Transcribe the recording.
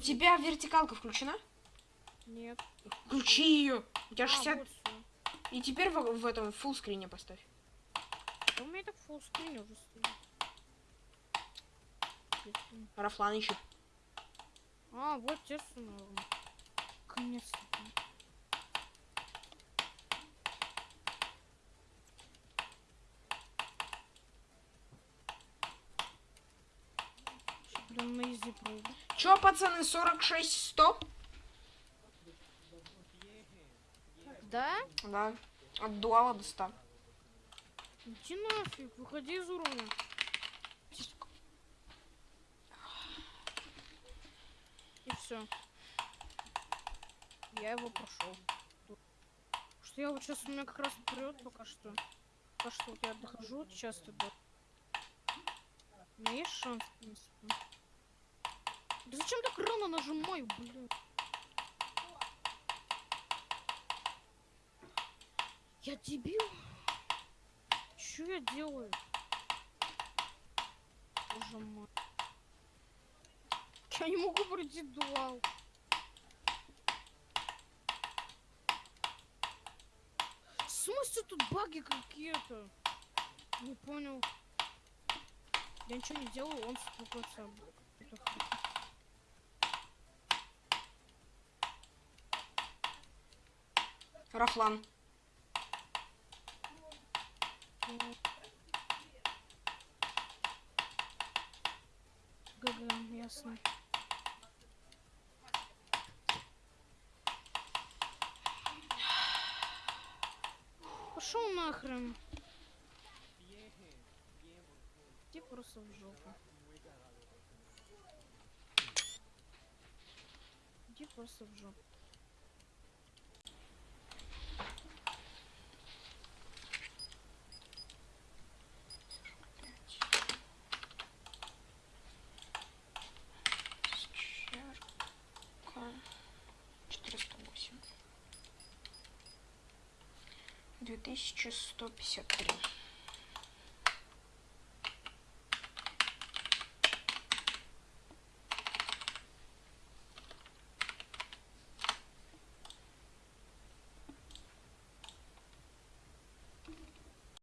У тебя вертикалка включена? Нет. Включи ее. У тебя А, 60... вот. И теперь в, в этом фулл скрине поставь. Да У меня так фулл скрин уже стоит. Рафлан ищет. А, вот те норм. Блин, на изи пройду. Чё, пацаны, 46-100? Да? Да. От дуала до 100. Иди нафиг, выходи из уровня. И все. Я его прошел. Что я вот сейчас у меня как раз вперед пока что. Пока что вот я дохожу сейчас туда. У меня есть шанс, в принципе. Да зачем так рано нажимаю, блин? Я дебил? Что я делаю? Боже мой. Я не могу пройти дуал. В смысле тут баги какие-то? Не понял. Я ничего не делаю, он стукается. Рафлан. ГГ, ясно. Пошел нахрен. Иди просто в жопу. Иди просто в жопу. 2153.